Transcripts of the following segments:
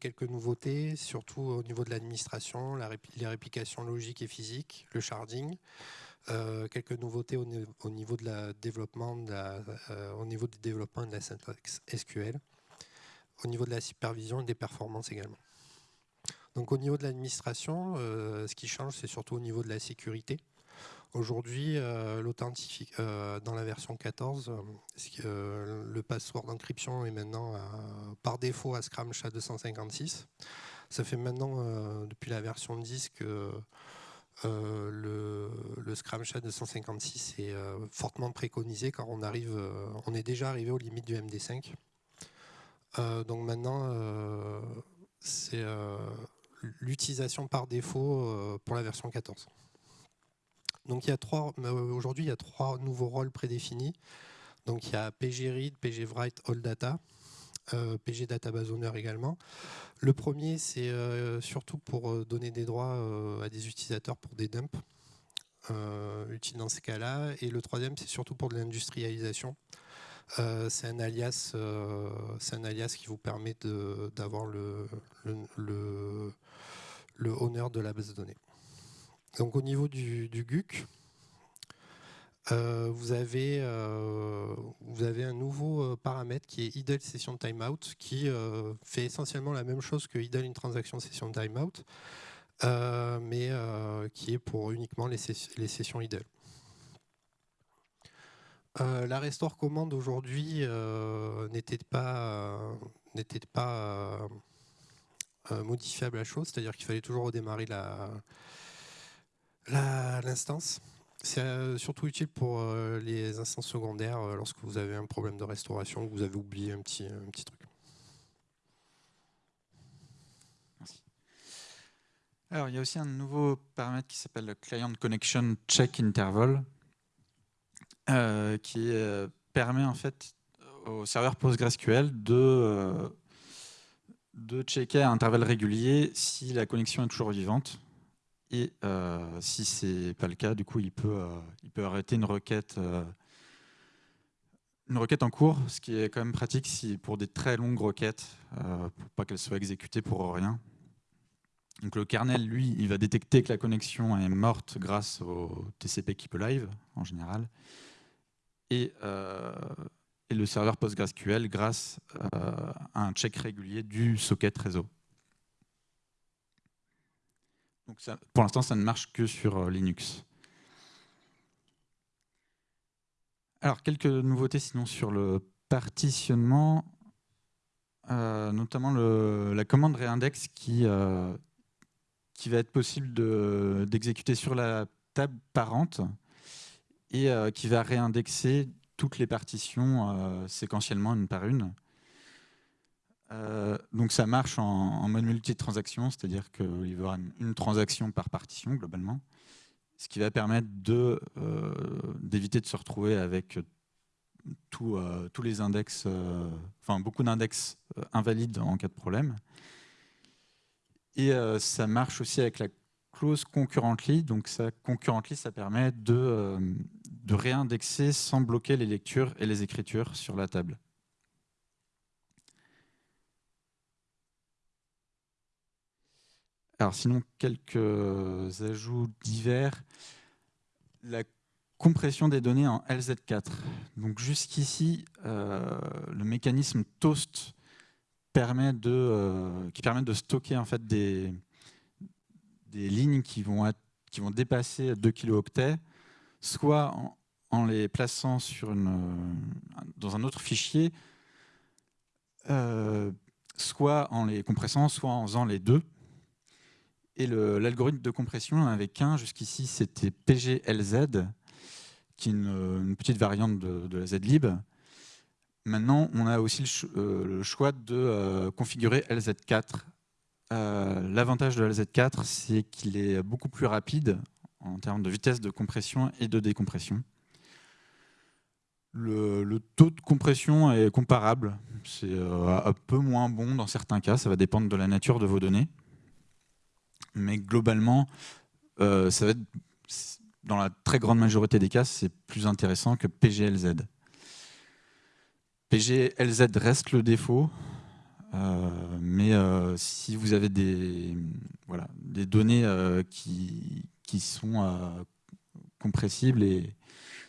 quelques nouveautés, surtout au niveau de l'administration, les réplications logiques et physiques, le sharding. quelques nouveautés au, niveau de la développement au niveau du développement de la syntaxe SQL, au niveau de la supervision et des performances également. Donc au niveau de l'administration, ce qui change, c'est surtout au niveau de la sécurité. Aujourd'hui, euh, euh, dans la version 14, euh, le password d'encryption est maintenant par défaut à Scrum SHA-256. Ça fait maintenant, depuis la version 10, que le, Scrum SHA-256 est fortement préconisé car on, arrive, on est déjà arrivé aux limites du MD5. donc maintenant, c'est l'utilisation par défaut pour la version 14. Donc il y a trois, euh, aujourd'hui il y a trois nouveaux rôles prédéfinis. Donc il y a PG Read, PG Write, All Data, euh, PG Database Owner également. Le premier c'est euh, surtout pour donner des droits à des utilisateurs pour des dumps, utiles dans ces cas-là. Et le troisième c'est surtout pour de l'industrialisation. c'est un alias, un alias qui vous permet d'avoir le, le, de la base de données. Donc au niveau du, GUC, euh, vous, avez, euh, vous avez un nouveau euh, paramètre qui est idle session timeout qui fait essentiellement la même chose que idle une transaction session timeout, mais qui est pour uniquement les, sessions idle. la restore commande aujourd'hui n'était pas, pas modifiable à chose, c'est-à-dire qu'il fallait toujours redémarrer la, L'instance, c'est euh, surtout utile pour euh, les instances secondaires euh, lorsque vous avez un problème de restauration, que vous avez oublié un petit, truc. Alors, il y a aussi un nouveau paramètre qui s'appelle le Client Connection Check Interval, qui permet en fait au serveur PostgreSQL de, de checker à intervalles réguliers si la connexion est toujours vivante. Et euh, si ce n'est pas le cas, du coup, il peut, euh, il peut arrêter une requête, euh, une requête en cours, ce qui est quand même pratique pour des très longues requêtes, pour pas qu'elles soient exécutées pour rien. Donc le kernel, lui, il va détecter que la connexion est morte grâce au TCP Keep Live, en général, et, et le serveur PostgreSQL grâce à un check régulier du socket réseau pour l'instant, ça ne marche que sur euh, Linux. Alors, quelques nouveautés sinon sur le partitionnement, euh, notamment la commande réindex qui, euh, qui va être possible d'exécuter sur la table parente et qui va réindexer toutes les partitions séquentiellement une par une. Euh, donc ça marche en, mode multi-transaction, c'est-à-dire qu'il y avoir une, transaction par partition globalement, ce qui va permettre euh, d'éviter de, se retrouver avec euh, tous les index, enfin beaucoup d'index invalides en cas de problème. Et ça marche aussi avec la clause concurrently, donc ça, concurrently, ça permet de, de réindexer sans bloquer les lectures et les écritures sur la table. Alors sinon, quelques ajouts divers. La compression des données en LZ4. Donc jusqu'ici, euh, le mécanisme toast permet de, euh, qui permet de stocker en fait des, des lignes qui vont, qui vont dépasser 2 kilooctets, soit en, les plaçant sur une, dans un autre fichier, euh, soit en les compressant, soit en faisant les deux. Et l'algorithme de compression n'avait qu'un jusqu'ici, c'était PGLZ, qui est une, petite variante de, la zlib. Maintenant, on a aussi le, euh, choix de euh, configurer LZ4. Euh, l'avantage de LZ4, c'est qu'il est beaucoup plus rapide en termes de vitesse de compression et de décompression. Le taux de compression est comparable, c'est un peu moins bon dans certains cas, ça va dépendre de la nature de vos données mais globalement, euh, ça va être, dans la très grande majorité des cas, c'est plus intéressant que PGLZ. PGLZ reste le défaut. mais si vous avez des, voilà, des données qui, qui sont compressibles et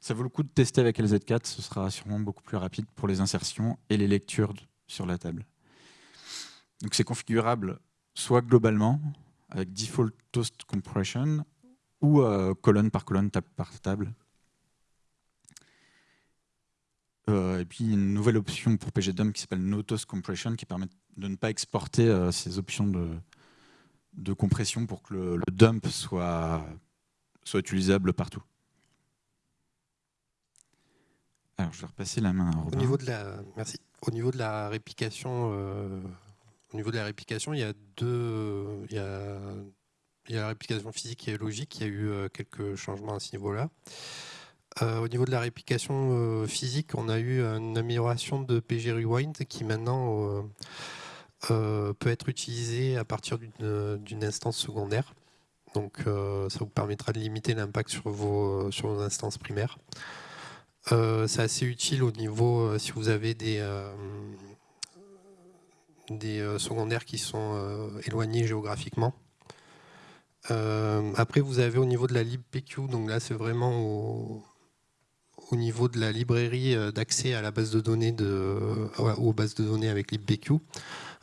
ça vaut le coup de tester avec LZ4, ce sera sûrement beaucoup plus rapide pour les insertions et les lectures sur la table. Donc c'est configurable soit globalement, avec default toast compression, ou euh, colonne par colonne, table par table. Euh, et puis une nouvelle option pour pgdump qui s'appelle no toast compression, qui permet de ne pas exporter euh, ces options de, de, compression pour que le, dump soit, soit utilisable partout. Alors, je vais repasser la main à Robin. Au niveau de la, merci. Au niveau de la réplication, au niveau de la réplication, il y a deux, il y a, la réplication physique et logique. Il y a eu euh, quelques changements à ce niveau-là. Euh, au niveau de la réplication physique, on a eu une amélioration de PG Rewind qui maintenant peut être utilisée à partir d'une instance secondaire. Donc ça vous permettra de limiter l'impact sur vos, sur vos instances primaires. Euh, c'est assez utile au niveau, euh, si vous avez des, euh, des secondaires qui sont éloignés géographiquement. après, vous avez au niveau de la libpq, donc là c'est vraiment au, niveau de la librairie d'accès à la base de données de, aux bases de données avec libpq.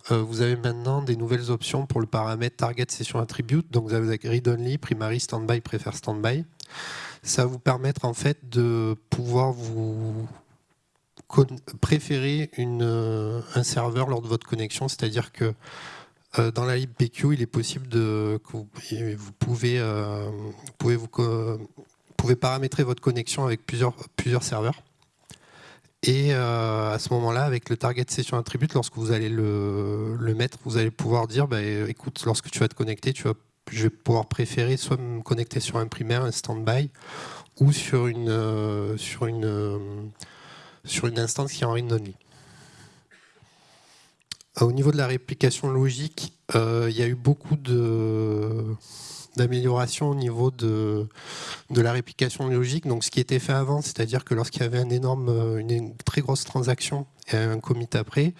vous avez maintenant des nouvelles options pour le paramètre target session attribute. Donc vous avez read only, primary, standby, prefer standby ça va vous permettre en fait de pouvoir vous préférer euh, un serveur lors de votre connexion, c'est-à-dire que euh, dans la libpq, il est possible de, que vous, pouvez, euh, pouvez, vous, pouvez paramétrer votre connexion avec plusieurs, plusieurs serveurs. Et à ce moment-là, avec le target session attribute, lorsque vous allez le, mettre, vous allez pouvoir dire, bah, écoute, lorsque tu vas te connecter, tu vas je vais pouvoir préférer soit me connecter sur un primaire, un standby, ou sur une, euh, sur une, euh, sur une instance qui est en read-only. Au niveau de la réplication logique, euh, il y a eu beaucoup d'améliorations au niveau de, de la réplication logique. Donc, ce qui était fait avant, c'est-à-dire que lorsqu'il y avait un énorme, une très grosse transaction et un commit après,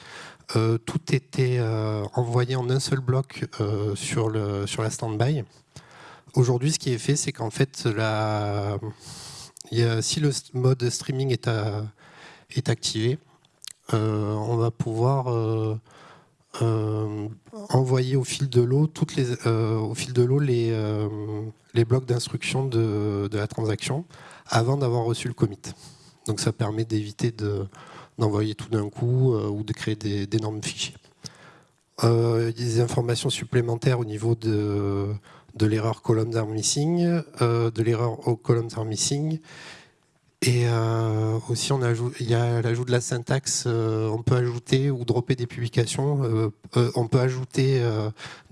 euh, tout était euh, envoyé en un seul bloc euh, sur, le, sur la standby. Aujourd'hui, ce qui est fait, c'est qu'en fait, la... si le mode streaming est, est activé, on va pouvoir envoyer au fil de l'eau toutes les, au fil de l'eau les, les blocs d'instruction de, la transaction avant d'avoir reçu le commit. Donc ça permet d'éviter de d'envoyer tout d'un coup euh, ou de créer d'énormes fichiers. Euh, des informations supplémentaires au niveau de, de l'erreur columns are missing, euh, de l'erreur columns are missing. Et aussi, on ajoute, il y a l'ajout de la syntaxe. on peut ajouter ou dropper des publications. on peut ajouter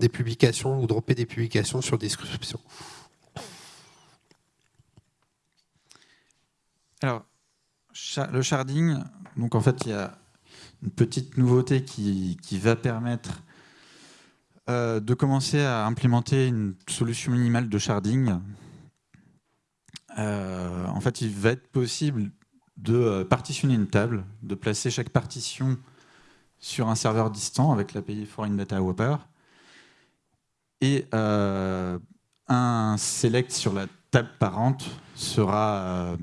des publications ou dropper des publications sur description. Alors, le sharding, donc en fait, il y a une petite nouveauté qui, va permettre euh, de commencer à implémenter une solution minimale de sharding. Euh, en fait, il va être possible de euh, partitionner une table, de placer chaque partition sur un serveur distant avec l'API Foreign Data Wrapper et un select sur la table parente sera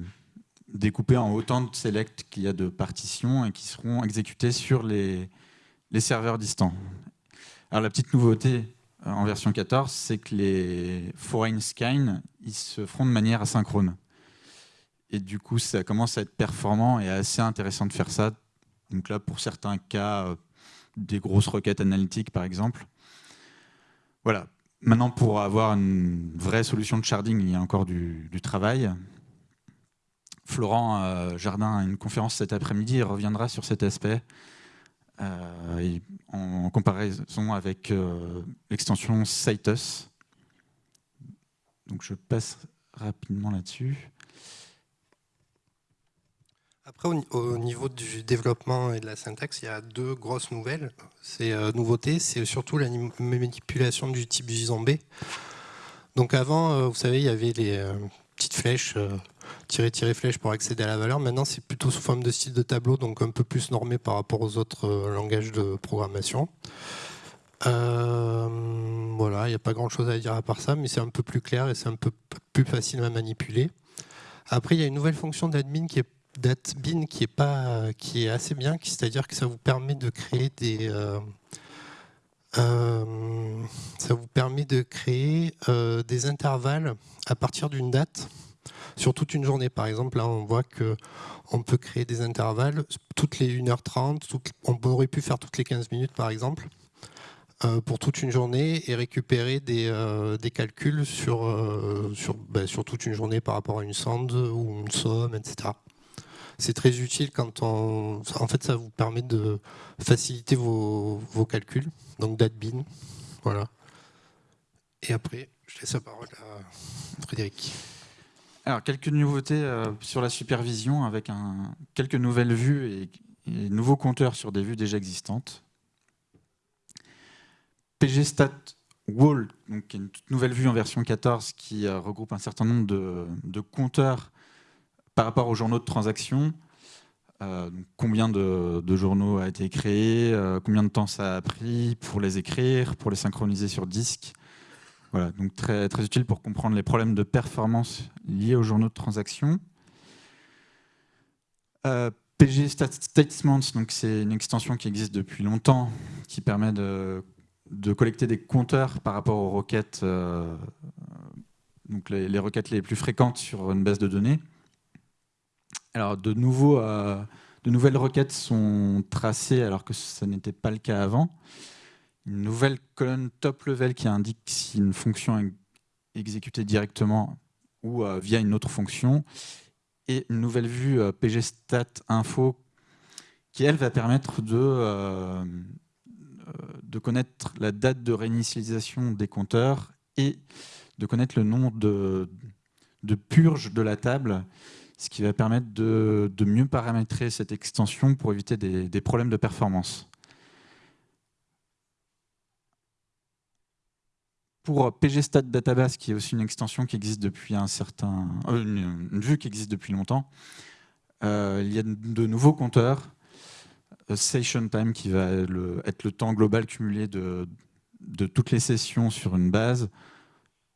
découpés en autant de select qu'il y a de partitions et qui seront exécutés sur les, les serveurs distants. Alors la petite nouveauté euh, en version 14, c'est que les foreign scan ils se feront de manière asynchrone. Et du coup, ça commence à être performant et assez intéressant de faire ça. Donc là, pour certains cas, euh, des grosses requêtes analytiques, par exemple. Voilà. Maintenant, pour avoir une vraie solution de sharding, il y a encore du, travail. Florent euh, Jardin a une conférence cet après-midi, il reviendra sur cet aspect euh, en, comparaison avec l'extension Citus. Donc je passe rapidement là-dessus. Après, au, niveau du développement et de la syntaxe, il y a deux grosses nouvelles. Ces nouveautés, c'est surtout la manipulation du type JSON B. Donc avant, vous savez, il y avait les petites flèches tirer, tirer flèche pour accéder à la valeur. Maintenant, c'est plutôt sous forme de style de tableau, donc un peu plus normé par rapport aux autres langages de programmation. Voilà, il n'y a pas grand chose à dire à part ça, mais c'est un peu plus clair et c'est un peu plus facile à manipuler. Après, il y a une nouvelle fonction d'admin qui est d'admin qui est pas qui est assez bien, c'est-à-dire que ça vous permet de créer des euh, ça vous permet de créer euh, des intervalles à partir d'une date sur toute une journée. Par exemple, là, on voit que on peut créer des intervalles toutes les 1h30, on aurait pu faire toutes les 15 minutes, par exemple, euh, pour toute une journée et récupérer des, des calculs sur, sur, ben, sur toute une journée par rapport à une sonde ou une somme, etc c'est très utile quand on... En fait, ça vous permet de faciliter vos, calculs, donc d'admin. Voilà. Et après, je laisse la parole à Frédéric. Alors, quelques nouveautés euh, sur la supervision avec un, quelques nouvelles vues et, nouveaux compteurs sur des vues déjà existantes. PGStat Wall, donc une toute nouvelle vue en version 14 qui euh, regroupe un certain nombre de, compteurs par rapport aux journaux de transaction, euh, combien de, journaux a été créé, euh, combien de temps ça a pris pour les écrire, pour les synchroniser sur disque. Voilà, donc très, utile pour comprendre les problèmes de performance liés aux journaux de transaction. Euh, PG Statements, c'est une extension qui existe depuis longtemps, qui permet de, de collecter des compteurs par rapport aux requêtes, donc les, requêtes les plus fréquentes sur une base de données. Alors, de, nouveau, euh, de nouvelles requêtes sont tracées alors que ce n'était pas le cas avant. Une nouvelle colonne top level qui indique si une fonction est exécutée directement ou euh, via une autre fonction. Et une nouvelle vue euh, pgstat info qui, elle, va permettre de, de connaître la date de réinitialisation des compteurs et de connaître le nombre de, de purges de la table ce qui va permettre de, mieux paramétrer cette extension pour éviter des, problèmes de performance. Pour PGStat Database, qui est aussi une extension qui existe depuis un certain, euh, une, vue qui existe depuis longtemps, euh, il y a de nouveaux compteurs. Euh, session time qui va être le temps global cumulé de, toutes les sessions sur une base.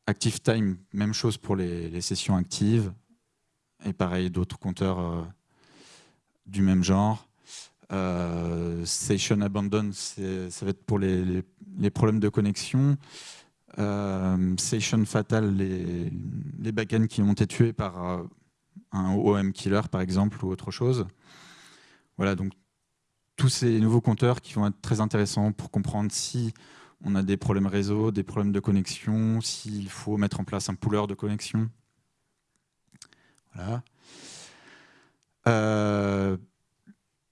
Active time, même chose pour les sessions actives et pareil, d'autres compteurs euh, du même genre. Euh, Session Abandon, ça va être pour les, problèmes de connexion. Session Fatal, les, les backends qui ont été tués par un OM killer, par exemple, ou autre chose. Voilà, donc tous ces nouveaux compteurs qui vont être très intéressants pour comprendre si on a des problèmes réseau, des problèmes de connexion, s'il faut mettre en place un pooler de connexion. Euh,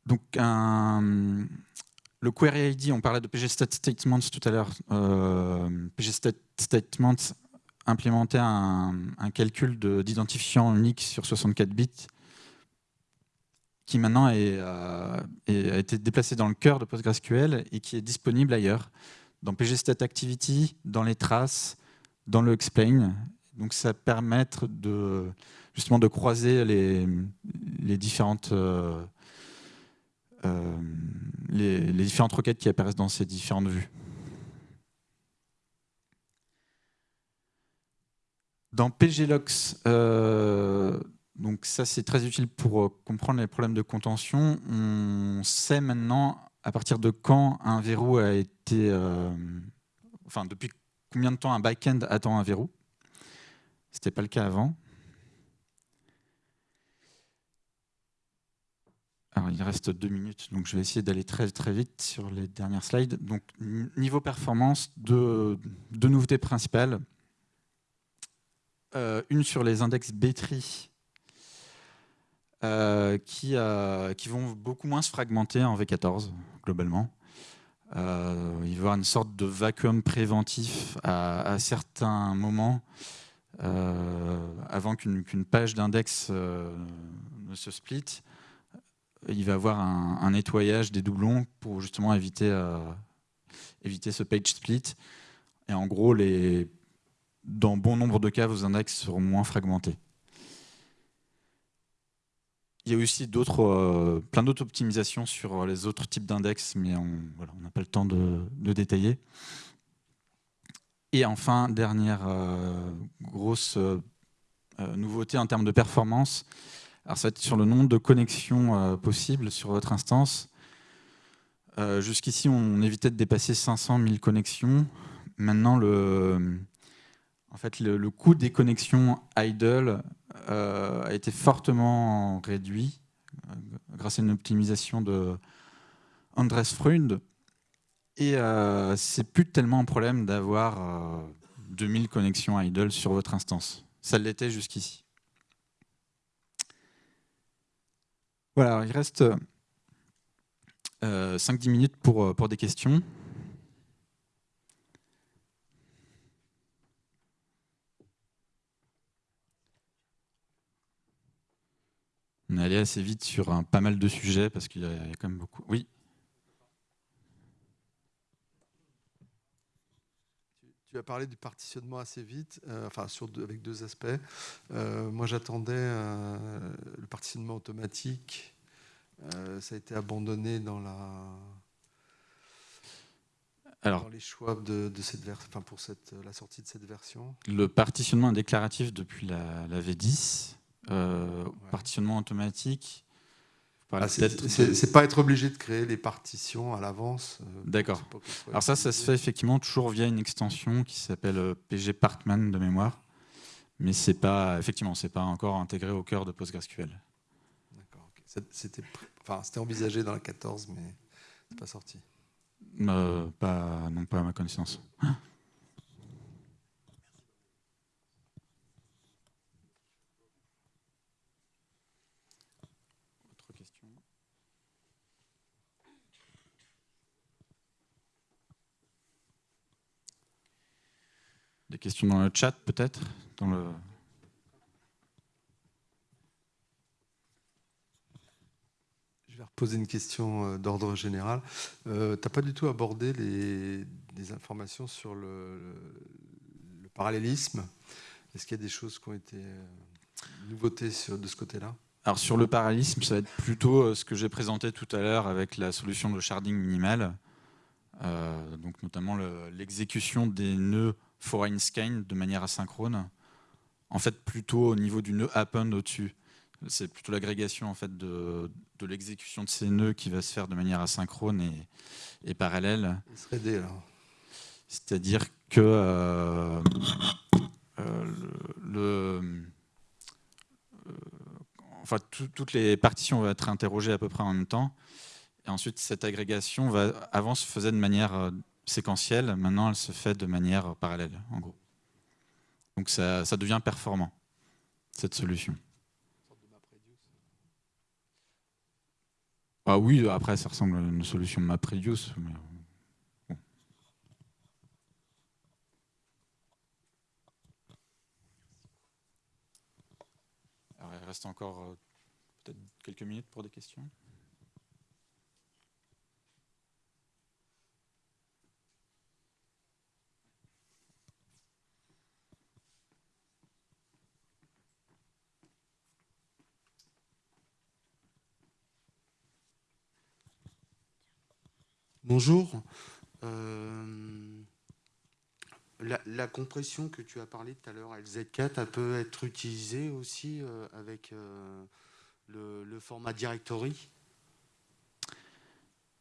donc le query ID, on parlait de pgstat statements tout à l'heure. Euh, implémentait un, calcul d'identifiant unique sur 64 bits qui maintenant euh, a été déplacé dans le cœur de PostgreSQL et qui est disponible ailleurs, dans pgstat activity, dans les traces, dans le explain. Donc ça permet de justement de croiser les, les différentes, euh, euh, les, différentes requêtes qui apparaissent dans ces différentes vues. Dans PGLox, donc ça c'est très utile pour comprendre les problèmes de contention. On sait maintenant à partir de quand un verrou a été, enfin depuis combien de temps un back-end attend un verrou? Ce n'était pas le cas avant. Alors, il reste deux minutes, donc je vais essayer d'aller très très vite sur les dernières slides. Donc, niveau performance, deux, nouveautés principales. Euh, une sur les index B-tree, euh, qui, euh, qui, vont beaucoup moins se fragmenter en V14, globalement. il va y avoir une sorte de vacuum préventif à, certains moments, avant qu'une page d'index ne se split il va avoir un, nettoyage des doublons pour justement éviter, euh, éviter ce page split. Et en gros, dans bon nombre de cas, vos index seront moins fragmentés. Il y a aussi d'autres, plein d'autres optimisations sur les autres types d'index, mais on n'a pas le temps de, détailler. Et enfin, dernière grosse nouveauté en termes de performance, alors ça va être sur le nombre de connexions possibles sur votre instance. Jusqu'ici, on évitait de dépasser 500 000 connexions. Maintenant, le, en fait, le, coût des connexions idle euh, a été fortement réduit euh, grâce à une optimisation de Andres Freund. Et euh, c'est plus tellement un problème d'avoir 2000 connexions idle sur votre instance. Ça l'était jusqu'ici. Voilà, il reste 5-10 minutes pour des questions. On est allé assez vite sur un, pas mal de sujets parce qu'il y, a quand même beaucoup. Oui Tu as parlé du partitionnement assez vite, euh, enfin sur avec deux aspects. Euh, moi, j'attendais euh, le partitionnement automatique. ça a été abandonné dans la alors, les choix de, cette version, enfin pour cette, la sortie de cette version. Le partitionnement est déclaratif depuis la, la V10. Euh, partitionnement automatique. Ah, c'est pas être obligé de créer les partitions à l'avance. Euh, D'accord. Alors ça, ça se fait effectivement toujours via une extension qui s'appelle euh, PG Partman de mémoire, mais c'est pas effectivement c'est pas encore intégré au cœur de PostgreSQL. D'accord. C'était enfin, envisagé dans la 14, mais c'est pas sorti. pas non pas à ma connaissance. Des questions dans le chat peut-être dans le... Je vais reposer une question euh, d'ordre général. Euh, tu n'as pas du tout abordé les, des informations sur le, parallélisme. Est-ce qu'il y a des choses qui ont été euh, nouveautés sur, de ce côté-là? Alors sur le parallélisme, ça va être plutôt ce que j'ai présenté tout à l'heure avec la solution de sharding minimal, donc notamment l'exécution des nœuds foreign scan de manière asynchrone, en fait plutôt au niveau du nœud happen au-dessus. C'est plutôt l'agrégation en fait de, l'exécution de ces nœuds qui va se faire de manière asynchrone et, parallèle. C'est-à-dire que euh, euh, le, euh, enfin, toutes les partitions vont être interrogées à peu près en même temps. Et ensuite, cette agrégation va, avant se faisait de manière séquentielle, maintenant elle se fait de manière parallèle, en gros. Donc ça, devient performant, cette solution. Ah oui, après ça ressemble à une solution MapReduce. Alors, il reste encore euh, peut-être quelques minutes pour des questions? Bonjour. Euh, la, compression que tu as parlé tout à l'heure, LZ4, elle peut être utilisée aussi euh, avec euh, le, format directory?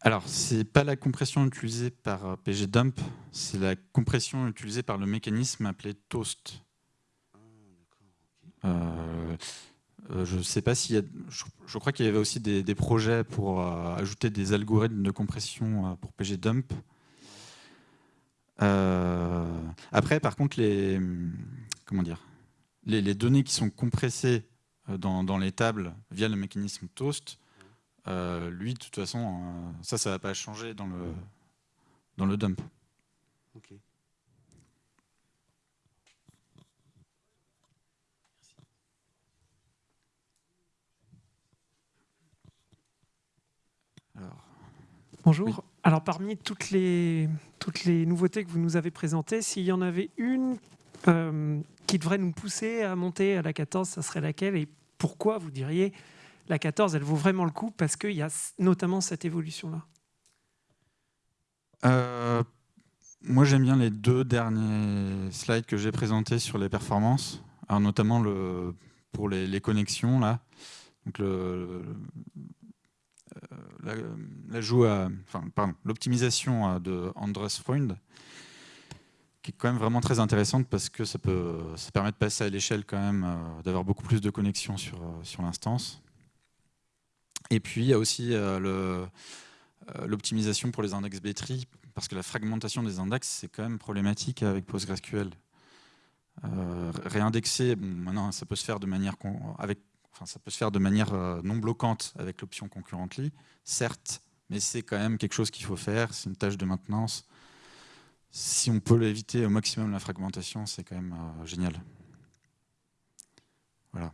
Alors, ce n'est pas la compression utilisée par pgdump, c'est la compression utilisée par le mécanisme appelé toast. Ah, euh, je sais pas s'il y a, je, crois qu'il y avait aussi des, projets pour euh, ajouter des algorithmes de compression euh, pour pgdump. après, par contre, les, comment dire, les, données qui sont compressées dans, les tables via le mécanisme toast, lui, de toute façon, ça, ça va pas changer dans le, dans le dump. Bonjour. Alors parmi toutes les, toutes les nouveautés que vous nous avez présentées, s'il y en avait une euh, qui devrait nous pousser à monter à la 14, ça serait laquelle Et pourquoi vous diriez la 14, elle vaut vraiment le coup parce qu'il y a notamment cette évolution-là? Euh, Moi, j'aime bien les deux derniers slides que j'ai présentés sur les performances, alors notamment le, pour les, connexions. là. Donc le, l'optimisation de Andres Freund, qui est quand même vraiment très intéressante parce que ça, peut, ça permet de passer à l'échelle quand même, euh, d'avoir beaucoup plus de connexions sur, euh, sur l'instance. Et puis il y a aussi euh, l'optimisation pour les index B-tree, parce que la fragmentation des index, c'est quand même problématique avec PostgreSQL. réindexer, maintenant ça peut se faire de manière avec Enfin, ça peut se faire de manière euh, non bloquante avec l'option concurrently, certes, mais c'est quand même quelque chose qu'il faut faire, c'est une tâche de maintenance. Si on peut éviter au maximum la fragmentation, c'est quand même euh, génial. Voilà.